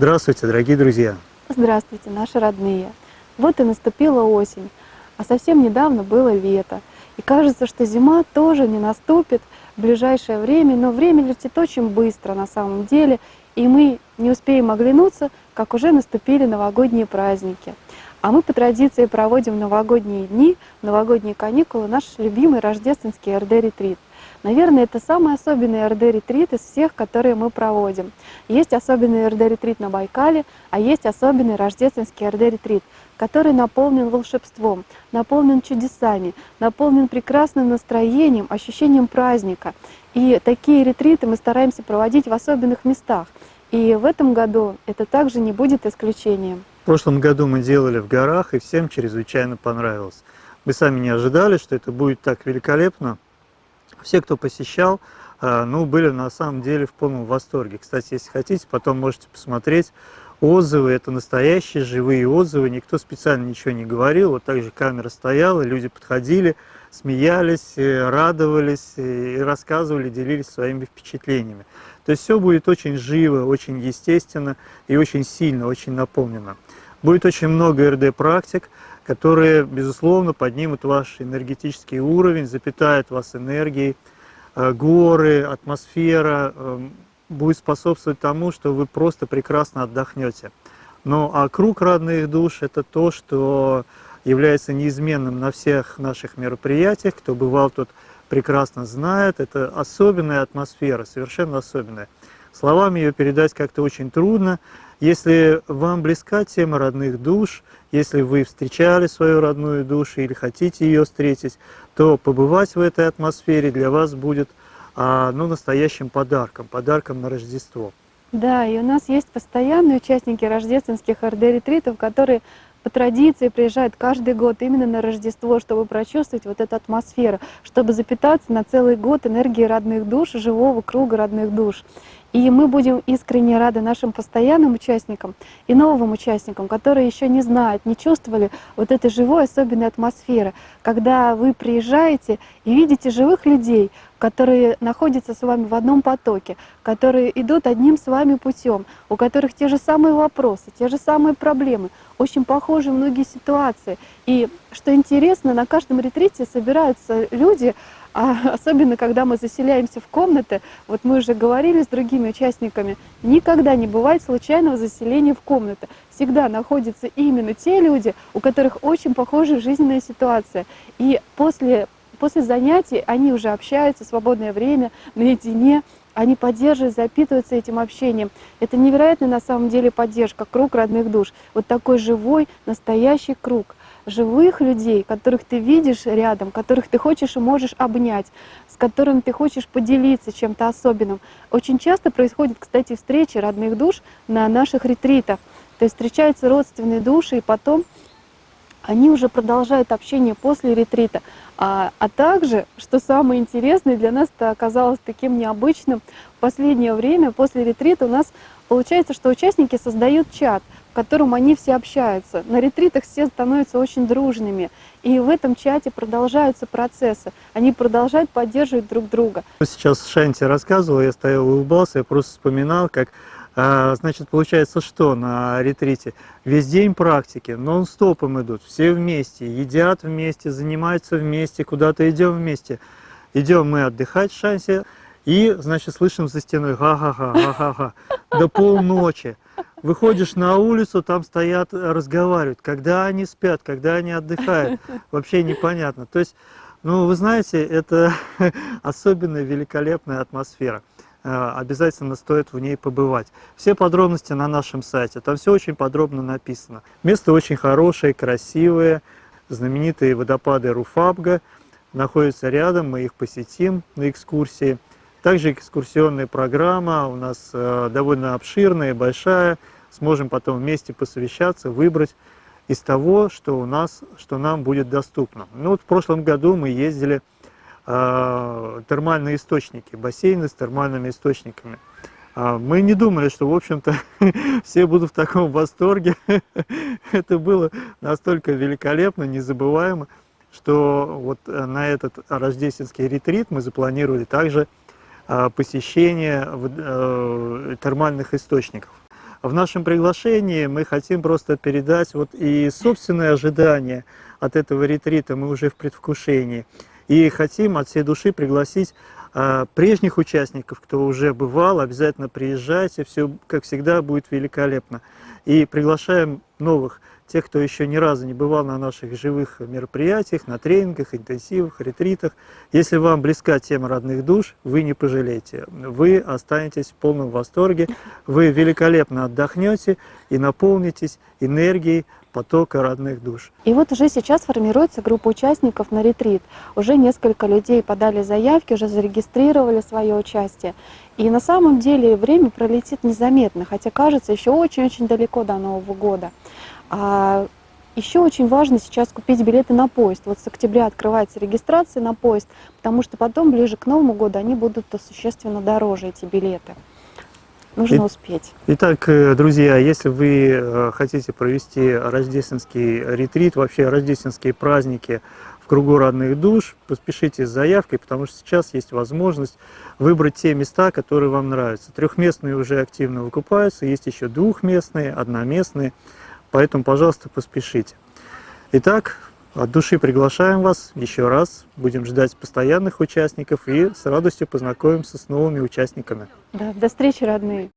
Здравствуйте, дорогие друзья! Здравствуйте, наши родные! Вот и наступила осень, а совсем недавно было лето. И кажется, что зима тоже не наступит в ближайшее время, но время летит очень быстро на самом деле, и мы не успеем оглянуться, как уже наступили новогодние праздники. А мы по традиции проводим новогодние дни, новогодние каникулы, наш любимый рождественский РД-ретрит. Наверное, это самый особенный РД-ретрит из всех, которые мы проводим. Есть особенный РД-ретрит на Байкале, а есть особенный рождественский РД-ретрит, который наполнен волшебством, наполнен чудесами, наполнен прекрасным настроением, ощущением праздника. И такие ретриты мы стараемся проводить в особенных местах. И в этом году это также не будет исключением. В прошлом году мы делали в горах, и всем чрезвычайно понравилось. Мы сами не ожидали, что это будет так великолепно. Все, кто посещал, э, ну, были на самом деле в полном восторге. Кстати, если хотите, потом можете посмотреть отзывы. Это настоящие живые отзывы. Никто специально ничего не говорил. Вот так же камера стояла, люди подходили, смеялись, э, радовались и рассказывали, делились своими впечатлениями. То есть все будет очень живо, очень естественно и очень сильно, очень наполнено. Будет очень много РД-практик, которые, безусловно, поднимут ваш энергетический уровень, запитают вас энергией. Э, горы, атмосфера эм, будет способствовать тому, что вы просто прекрасно отдохнете. Ну а круг родных душ – это то, что является неизменным на всех наших мероприятиях. Кто бывал тут, прекрасно знает. Это особенная атмосфера, совершенно особенная. Словами ее передать как-то очень трудно. Если вам близка тема родных душ, если вы встречали свою родную душу или хотите ее встретить, то побывать в этой атмосфере для вас будет а, ну, настоящим подарком, подарком на Рождество. Да, и у нас есть постоянные участники рождественских РД-ретритов, которые по традиции приезжают каждый год именно на Рождество, чтобы прочувствовать вот эту атмосферу, чтобы запитаться на целый год энергией родных душ, живого круга родных душ. И мы будем искренне рады нашим постоянным участникам и новым участникам, которые еще не знают, не чувствовали вот этой живой особенной атмосферы, когда вы приезжаете и видите живых людей, которые находятся с вами в одном потоке, которые идут одним с вами путем, у которых те же самые вопросы, те же самые проблемы, очень похожи многие ситуации. И что интересно, на каждом ретрите собираются люди, а особенно, когда мы заселяемся в комнаты, вот мы уже говорили с другими участниками, никогда не бывает случайного заселения в комнаты. Всегда находятся именно те люди, у которых очень похожая жизненная ситуация. И после, после занятий они уже общаются свободное время, наедине, они поддерживают, запитываются этим общением. Это невероятная на самом деле поддержка, круг родных душ. Вот такой живой, настоящий круг живых людей, которых ты видишь рядом, которых ты хочешь и можешь обнять, с которыми ты хочешь поделиться чем-то особенным. Очень часто происходят, кстати, встречи родных душ на наших ретритах. То есть встречаются родственные души, и потом они уже продолжают общение после ретрита. А, а также, что самое интересное, для нас это оказалось таким необычным, в последнее время после ретрита у нас получается, что участники создают чат – в котором они все общаются. На ретритах все становятся очень дружными. И в этом чате продолжаются процессы. Они продолжают поддерживать друг друга. Сейчас Шанти рассказывал, я стоял и улыбался, я просто вспоминал, как Значит, получается что на ретрите? Весь день практики, нон-стопом идут, все вместе, едят вместе, занимаются вместе, куда-то идем вместе. Идем мы отдыхать в Шансе, и, значит, слышим за стеной га-га-га, га-га-га, до полночи. Выходишь на улицу, там стоят, разговаривают. Когда они спят, когда они отдыхают, вообще непонятно. То есть, ну, вы знаете, это особенная великолепная атмосфера. Э, обязательно стоит в ней побывать. Все подробности на нашем сайте, там все очень подробно написано. Место очень хорошее, красивое, знаменитые водопады Руфабга находятся рядом, мы их посетим на экскурсии. Также экскурсионная программа у нас э, довольно обширная, большая. Сможем потом вместе посовещаться, выбрать из того, что у нас, что нам будет доступно. Ну вот в прошлом году мы ездили э, термальные источники, бассейны с термальными источниками. Э, мы не думали, что, в общем-то, все будут в таком восторге. Это было настолько великолепно, незабываемо, что вот э, на этот рождественский ретрит мы запланировали также а, посещение э, термальных источников. В нашем приглашении мы хотим просто передать вот и собственные ожидания от этого ретрита, мы уже в предвкушении. И хотим от всей души пригласить а, прежних участников, кто уже бывал, обязательно приезжайте, все, как всегда, будет великолепно. И приглашаем новых, тех, кто еще ни разу не бывал на наших живых мероприятиях, на тренингах, интенсивах, ретритах. Если вам близка тема родных душ, вы не пожалеете. Вы останетесь в полном восторге, вы великолепно отдохнете и наполнитесь энергией потока родных душ. И вот уже сейчас формируется группа участников на ретрит. Уже несколько людей подали заявки, уже зарегистрировали свое участие. И на самом деле время пролетит незаметно, хотя кажется еще очень-очень далеко до Нового года. А еще очень важно сейчас купить билеты на поезд. Вот с октября открывается регистрация на поезд, потому что потом, ближе к Новому году, они будут существенно дороже, эти билеты. Нужно И- успеть. Итак, э, друзья, если вы э, хотите провести рождественский ретрит, вообще рождественские праздники в кругу родных душ, поспешите с заявкой, потому что сейчас есть возможность выбрать те места, которые вам нравятся. Трехместные уже активно выкупаются, есть еще двухместные, одноместные, поэтому, пожалуйста, поспешите. Итак, от души приглашаем вас еще раз, будем ждать постоянных участников и с радостью познакомимся с новыми участниками. Да, до встречи, родные.